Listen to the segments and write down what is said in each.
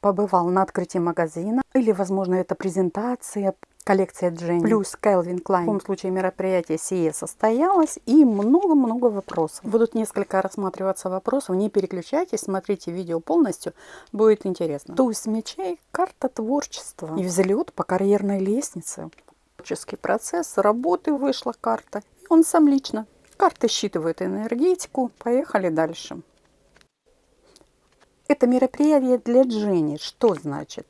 побывал на открытии магазина, или, возможно, это презентация, коллекция Дженни плюс Кэлвин Клайн. В любом случае мероприятие сие состоялось и много-много вопросов. Будут несколько рассматриваться вопросов, не переключайтесь, смотрите видео полностью, будет интересно. Туз мечей, карта творчества и взлет по карьерной лестнице. Творческий процесс, работы вышла карта, и он сам лично. Карты считывают энергетику, поехали дальше. Это мероприятие для Дженни. Что значит?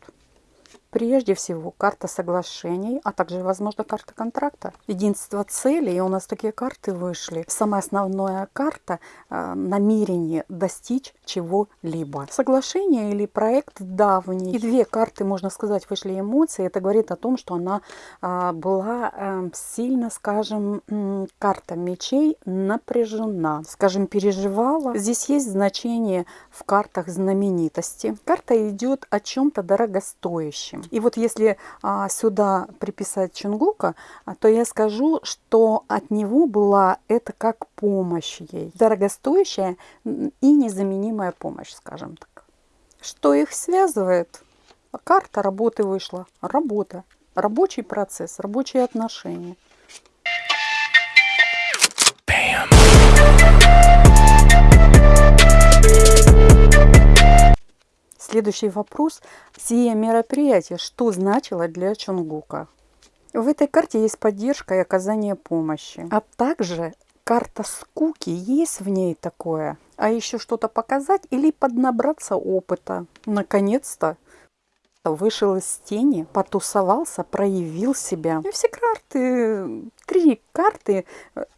Прежде всего, карта соглашений, а также, возможно, карта контракта. Единство целей, и у нас такие карты вышли. Самая основная карта э, – намерение достичь чего-либо. Соглашение или проект давний. И две карты, можно сказать, вышли эмоции. Это говорит о том, что она э, была э, сильно, скажем, э, карта мечей напряжена. Скажем, переживала. Здесь есть значение в картах знаменитости. Карта идет о чем-то дорогостоящем. И вот если а, сюда приписать Чунгука, а, то я скажу, что от него была это как помощь ей. Дорогостоящая и незаменимая помощь, скажем так. Что их связывает? Карта работы вышла. Работа. Рабочий процесс, рабочие отношения. Следующий вопрос. Сие мероприятие что значило для Чунгука? В этой карте есть поддержка и оказание помощи. А также карта скуки, есть в ней такое. А еще что-то показать или поднабраться опыта. Наконец-то вышел из тени, потусовался, проявил себя. И все карты, три карты,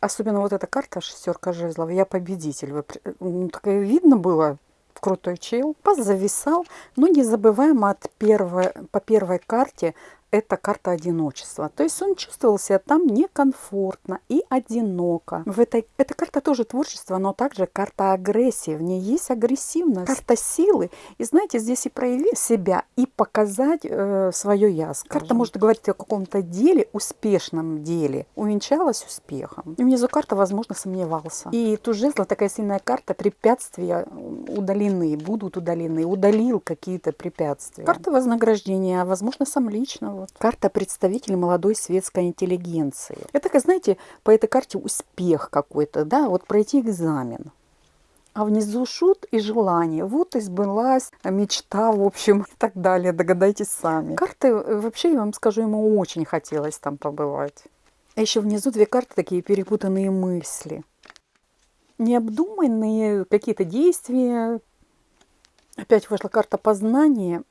особенно вот эта карта шестерка жезлов, я победитель. Ну, так видно было, крутой чел. Позависал, но не забываем от первой, по первой карте это карта одиночества. То есть он чувствовал себя там некомфортно и одиноко. В этой, эта карта тоже творчество, но также карта агрессии. В ней есть агрессивность, карта силы. И знаете, здесь и проявить себя, и показать э, свое я. Скажем. Карта может говорить о каком-то деле, успешном деле. Увенчалась успехом. И внизу карта, возможно, сомневался. И тут жезла такая сильная карта, препятствия удалены, будут удалены. Удалил какие-то препятствия. Карта вознаграждения, возможно, сам лично вот. Карта представитель молодой светской интеллигенции. Это, как знаете, по этой карте успех какой-то, да, вот пройти экзамен. А внизу шут и желание. Вот и мечта, в общем, и так далее. Догадайтесь сами. Карты, э, вообще, я вам скажу, ему очень хотелось там побывать. А еще внизу две карты такие перепутанные мысли. Необдуманные какие-то действия. Опять вышла карта познания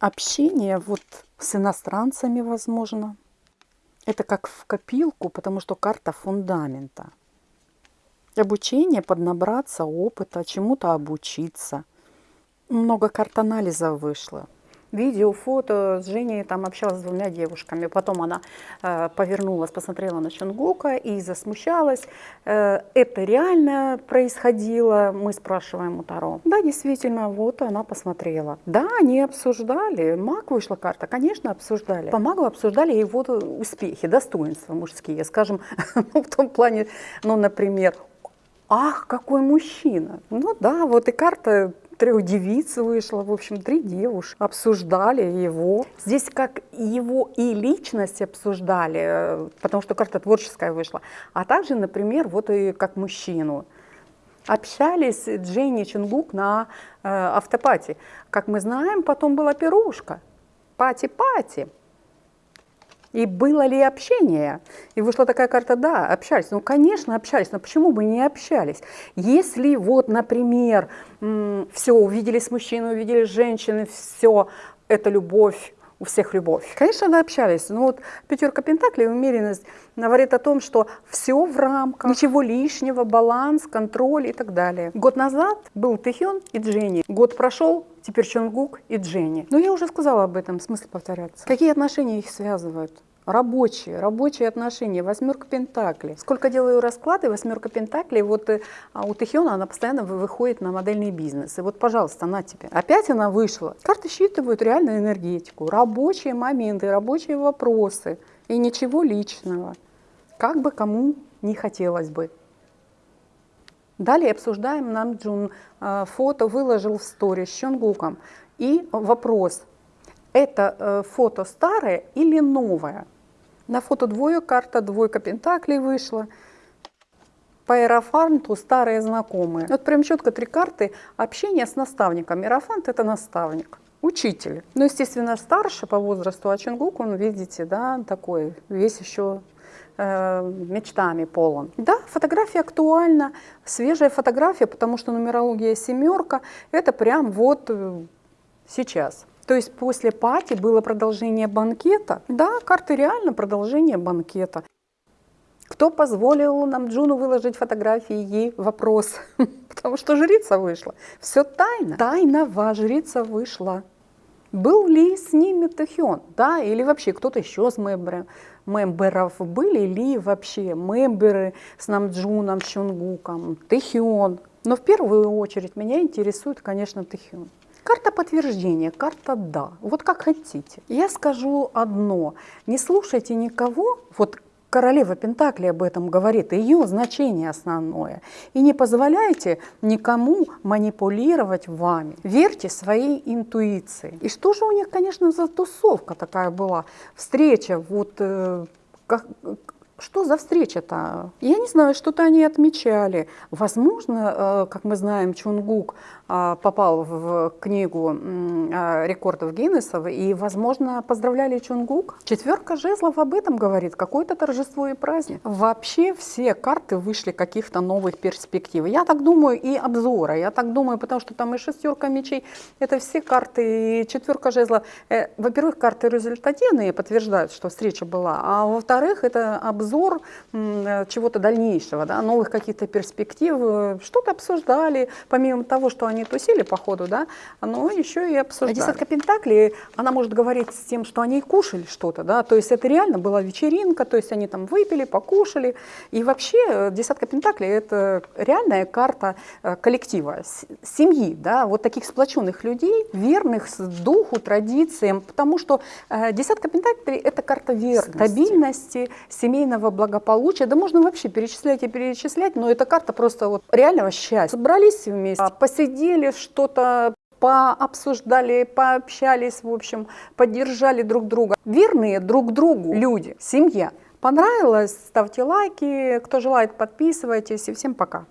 общение вот с иностранцами, возможно. Это как в копилку, потому что карта фундамента. Обучение, поднабраться опыта, чему-то обучиться. Много карт анализа вышло видео, фото с Женей там общалась с двумя девушками. Потом она э, повернулась, посмотрела на Чунгука и засмущалась. Э, это реально происходило? Мы спрашиваем у Таро. Да, действительно, вот она посмотрела. Да, они обсуждали. Маг вышла карта, конечно, обсуждали. По магу обсуждали его успехи, достоинства мужские. Скажем, ну, в том плане, ну, например, Ах, какой мужчина! Ну да, вот и карта трех девиц вышло, в общем, три девушки обсуждали его. Здесь как его и личность обсуждали, э, потому что карта творческая вышла, а также, например, вот и как мужчину. Общались Дженни Чонгук на э, afterparty. Как мы знаем, потом была пирушка. Party-party. И было ли общение? И вышла такая карта, да, общались. Ну, конечно, общались, но почему бы не общались? Если вот, например, все, увидели с мужчиной, увидели с женщиной, все, это любовь, у всех любовь. Конечно, мы общались, но вот пятерка пентаклей, умеренность, говорит о том, что все в рамках, ничего лишнего, баланс, контроль и так далее. Год назад был Тэхён и Дженни. Год прошел, теперь Чонгук и Дженни. Но я уже сказала об этом, смысл повторяться. Какие отношения их связывают? Рабочие, рабочие отношения, восьмерка пентаклей. Сколько делаю расклады, восьмерка пентаклей, вот э, а у Тэхиона она постоянно выходит на модельный бизнес. И вот, пожалуйста, на тебе. Опять она вышла. Карты считывают реальную энергетику, рабочие моменты, рабочие вопросы и ничего личного. Как бы кому не хотелось бы. Далее обсуждаем, нам Джун э, фото выложил в сторе с Чонгуком. И вопрос, это э, фото старое или новое? На фото двое карта, двойка пентаклей вышла. По Аэрофанту старые знакомые. Вот прям четко три карты общения с наставником. Аэрофант это наставник учитель. Ну, естественно, старше по возрасту, а Чунгук, он, видите, да, такой, весь еще э, мечтами полон. Да, фотография актуальна, свежая фотография, потому что нумерология семерка, это прям вот э, сейчас. То есть после пати было продолжение банкета. Да, карты реально продолжение банкета. Кто позволил нам Джуну выложить фотографии? Ей вопрос. Потому что жрица вышла. Все тайно. Тайного жрица вышла. Был ли с ними Тэхён? Да, или вообще кто-то еще с мемберов, мемберов были ли вообще мемберы с Намджуном, Чунгуком, Тэхён? Но в первую очередь меня интересует, конечно, Тэхён. Карта подтверждения, карта «да». Вот как хотите. Я скажу одно. Не слушайте никого, вот королева Пентакли об этом говорит, ее значение основное. И не позволяйте никому манипулировать вами. Верьте своей интуиции. И что же у них, конечно, за тусовка такая была? Встреча, вот э, как, что за встреча-то? Я не знаю, что-то они отмечали. Возможно, э, как мы знаем, Чунгук э, попал в книгу э, рекордов Гиннесов, и, возможно, поздравляли Чунгук. Четверка жезлов об этом говорит, какое-то торжество и праздник. Вообще все карты вышли каких-то новых перспектив. Я так думаю, и обзора, я так думаю, потому что там и шестерка мечей, это все карты, и четверка жезлов. Во-первых, карты результативные подтверждают, что встреча была, а во-вторых, это обзор обзор чего-то дальнейшего, да, новых каких-то перспектив, э, что-то обсуждали, помимо того, что они тусили по ходу, да, но еще и обсуждали. А десятка пентаклей, она может говорить с тем, что они кушали что-то, да, то есть это реально была вечеринка, то есть они там выпили, покушали, и вообще э, десятка пентаклей это реальная карта э, коллектива, семьи, да, вот таких сплоченных людей, верных духу, традициям, потому что десятка пентаклей это карта верности, стабильности, семейного семейного благополучия, да можно вообще перечислять и перечислять, но эта карта просто вот реального счастья. Собрались вместе, посидели, что-то пообсуждали, пообщались, в общем, поддержали друг друга. Верные друг другу люди, семья. Понравилось? Ставьте лайки. Кто желает, подписывайтесь. И всем пока.